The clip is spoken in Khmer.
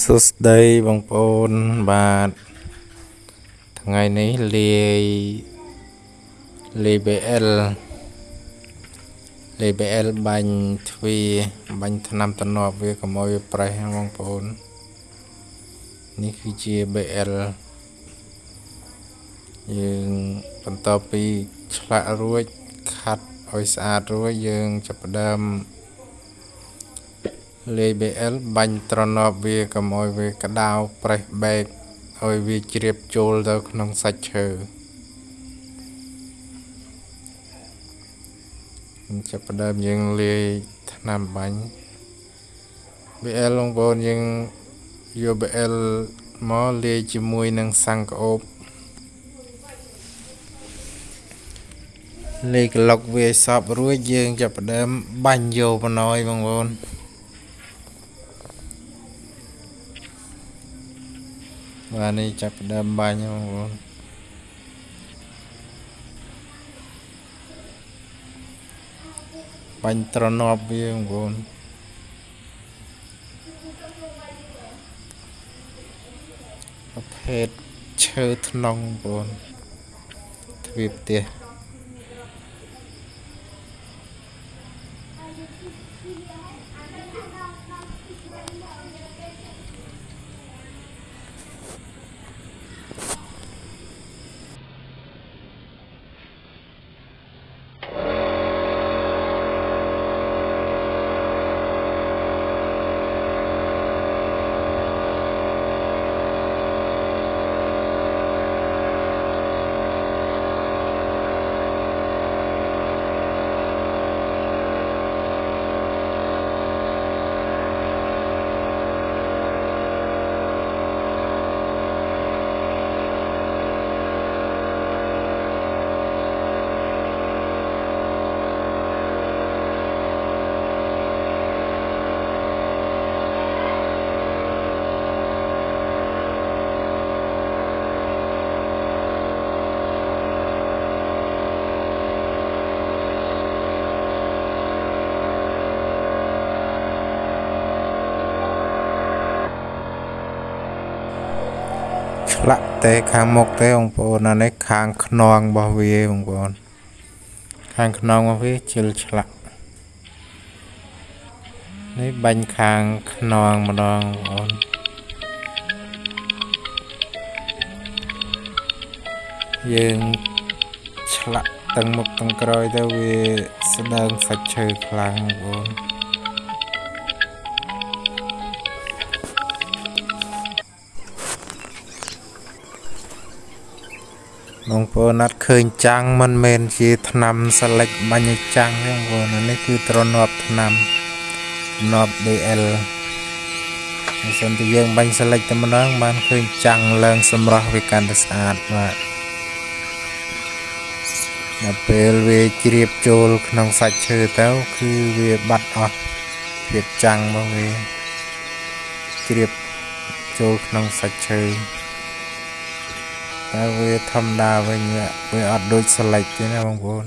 សួស្តីបងប្អូនបាទថ្ងៃនេះលាយលាយ BL លាយ BL បាញ់ទ្វាបាញ់ថ្នាំតំណប់វាកុំឲ្យវាប្រេះណាបងប្អូននេះគឺជា BL យើងបន្ទាប់ពីឆ្លាក់រួចខាត់ឲ្យស្អាតរួចយើងចាប់ផ្ដើម លាយ BL បាញ់ត្រណប់វាកុំឲ្យវាក្តៅប្រេះបែកឲ្យវាជ្រាបចូលទៅក្នុងសាច់ឈើចាប់ផ្ដើមយើងលាយថ្នាំបាញ់ BL បងប្អូនយើងយក BL មកលាយជាមួយនឹងសាំងក្អូបលេក្លុកវាសពរួចយើងចាប់ផ្ដើមបាញ់យកបណ្ណយបងប្អូន បាទនេះចាប់ផ្ដើមបាញ់បងប្អូនបាញ់ត្រណប់វាបងប្អូនប្រភេទឈើថ្នងបងប្អូនទ្វាផ្ទះ ឆ្លាក់តែខាងមុខទេបងប្អូនអានេះខាងខ្នងរបស់វាបងប្អូនខាងខ្នងរបស់វាជិលឆ្លាក់នេះបាញ់ខាងខ្នងម្ដងបងប្អូនយើងឆ្លាក់ទាំងមុខទាំងក្រោយទៅវាស្ដើងសាច់ឈើខ្លាំងបងប្អូន បងប្អូនអត់ឃើញចាំងមិនមែនជាថ្នាំសលិចបាញ់ឲ្យចាំងទេបងប្អូននេះគឺទ្រនាប់ថ្នាំទ្រនាប់ DL បើសិនជាយើងបាញ់សលិចតែម្ដងបានឃើញចាំងឡើងសម្រស់វាកាន់តែស្អាតបាទដល់ពេលវាជ្រាបចូលក្នុងសាច់ឈើទៅគឺវាបាត់អស់ភាពចាំងរបស់វាជ្រាបចូលក្នុងសាច់ឈើ តែវាធម្មតាវិញវាអត់ដូចស្លេចទេណាបងប្អូន